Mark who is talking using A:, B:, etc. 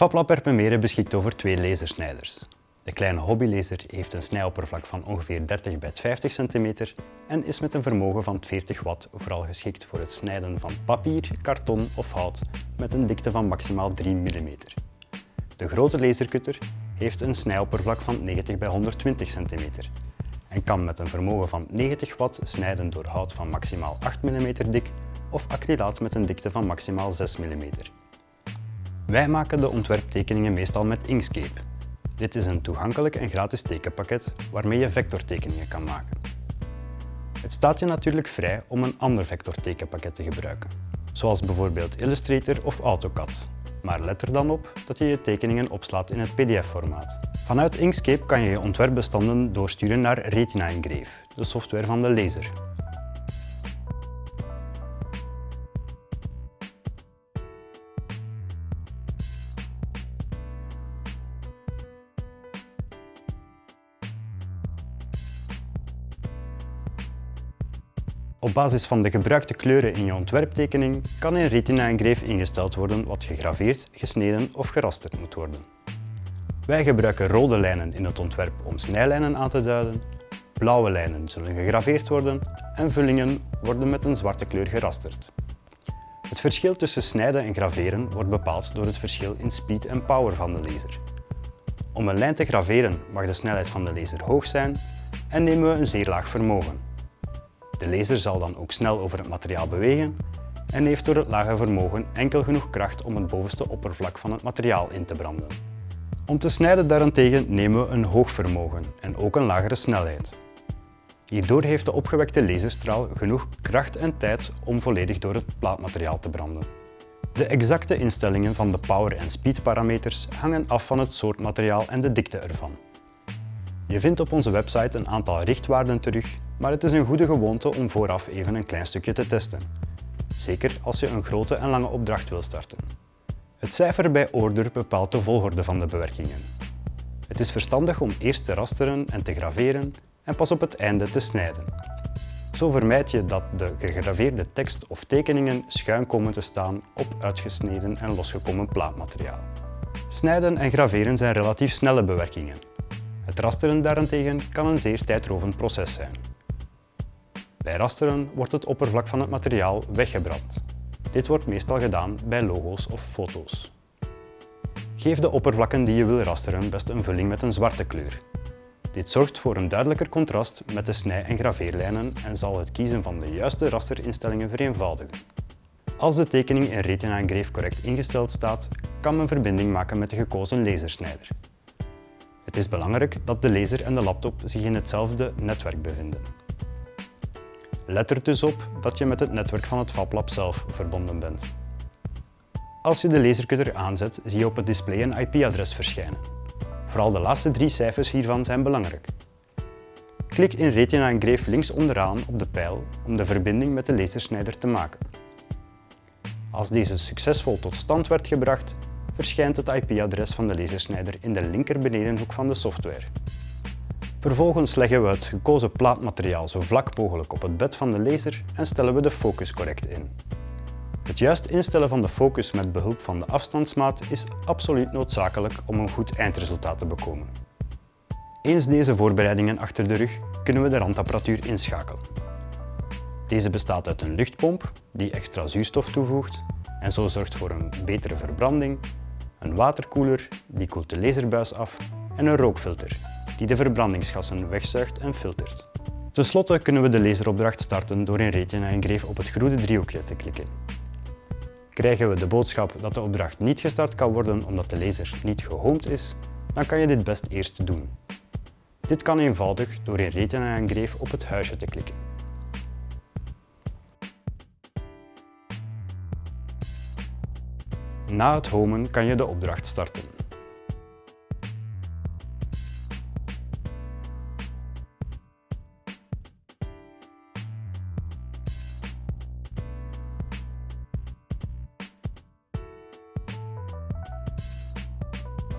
A: FabLab Erpenmere beschikt over twee lasersnijders. De kleine hobbylaser heeft een snijoppervlak van ongeveer 30 bij 50 cm en is met een vermogen van 40 watt vooral geschikt voor het snijden van papier, karton of hout met een dikte van maximaal 3 mm. De grote lasercutter heeft een snijoppervlak van 90 bij 120 cm en kan met een vermogen van 90 watt snijden door hout van maximaal 8 mm dik of acrylaat met een dikte van maximaal 6 mm. Wij maken de ontwerptekeningen meestal met Inkscape. Dit is een toegankelijk en gratis tekenpakket waarmee je vectortekeningen kan maken. Het staat je natuurlijk vrij om een ander vectortekenpakket te gebruiken, zoals bijvoorbeeld Illustrator of AutoCAD. Maar let er dan op dat je je tekeningen opslaat in het pdf-formaat. Vanuit Inkscape kan je je ontwerpbestanden doorsturen naar Retina Engrave, de software van de laser. Op basis van de gebruikte kleuren in je ontwerptekening kan in Retina ingesteld worden wat gegraveerd, gesneden of gerasterd moet worden. Wij gebruiken rode lijnen in het ontwerp om snijlijnen aan te duiden, blauwe lijnen zullen gegraveerd worden en vullingen worden met een zwarte kleur gerasterd. Het verschil tussen snijden en graveren wordt bepaald door het verschil in speed en power van de laser. Om een lijn te graveren mag de snelheid van de laser hoog zijn en nemen we een zeer laag vermogen. De laser zal dan ook snel over het materiaal bewegen en heeft door het lage vermogen enkel genoeg kracht om het bovenste oppervlak van het materiaal in te branden. Om te snijden daarentegen nemen we een hoog vermogen en ook een lagere snelheid. Hierdoor heeft de opgewekte laserstraal genoeg kracht en tijd om volledig door het plaatmateriaal te branden. De exacte instellingen van de power- en speed parameters hangen af van het soort materiaal en de dikte ervan. Je vindt op onze website een aantal richtwaarden terug, maar het is een goede gewoonte om vooraf even een klein stukje te testen. Zeker als je een grote en lange opdracht wil starten. Het cijfer bij order bepaalt de volgorde van de bewerkingen. Het is verstandig om eerst te rasteren en te graveren en pas op het einde te snijden. Zo vermijd je dat de gegraveerde tekst of tekeningen schuin komen te staan op uitgesneden en losgekomen plaatmateriaal. Snijden en graveren zijn relatief snelle bewerkingen. Het rasteren daarentegen kan een zeer tijdrovend proces zijn. Bij rasteren wordt het oppervlak van het materiaal weggebrand. Dit wordt meestal gedaan bij logo's of foto's. Geef de oppervlakken die je wil rasteren best een vulling met een zwarte kleur. Dit zorgt voor een duidelijker contrast met de snij- en graveerlijnen en zal het kiezen van de juiste rasterinstellingen vereenvoudigen. Als de tekening in Retina Engrave correct ingesteld staat, kan men verbinding maken met de gekozen lasersnijder. Het is belangrijk dat de laser en de laptop zich in hetzelfde netwerk bevinden. Let er dus op dat je met het netwerk van het FabLab zelf verbonden bent. Als je de lasercutter aanzet, zie je op het display een IP-adres verschijnen. Vooral de laatste drie cijfers hiervan zijn belangrijk. Klik in Retina Engrave links onderaan op de pijl om de verbinding met de lasersnijder te maken. Als deze succesvol tot stand werd gebracht, verschijnt het IP-adres van de lasersnijder in de linker benedenhoek van de software. Vervolgens leggen we het gekozen plaatmateriaal zo vlak mogelijk op het bed van de laser en stellen we de focus correct in. Het juist instellen van de focus met behulp van de afstandsmaat is absoluut noodzakelijk om een goed eindresultaat te bekomen. Eens deze voorbereidingen achter de rug, kunnen we de randapparatuur inschakelen. Deze bestaat uit een luchtpomp die extra zuurstof toevoegt en zo zorgt voor een betere verbranding, een waterkoeler die koelt de laserbuis af en een rookfilter die de verbrandingsgassen wegzuigt en filtert. Ten slotte kunnen we de laseropdracht starten door in Retina Engrave op het groene driehoekje te klikken. Krijgen we de boodschap dat de opdracht niet gestart kan worden omdat de laser niet gehoomd is, dan kan je dit best eerst doen. Dit kan eenvoudig door in Retina Engrave op het huisje te klikken. Na het homen kan je de opdracht starten.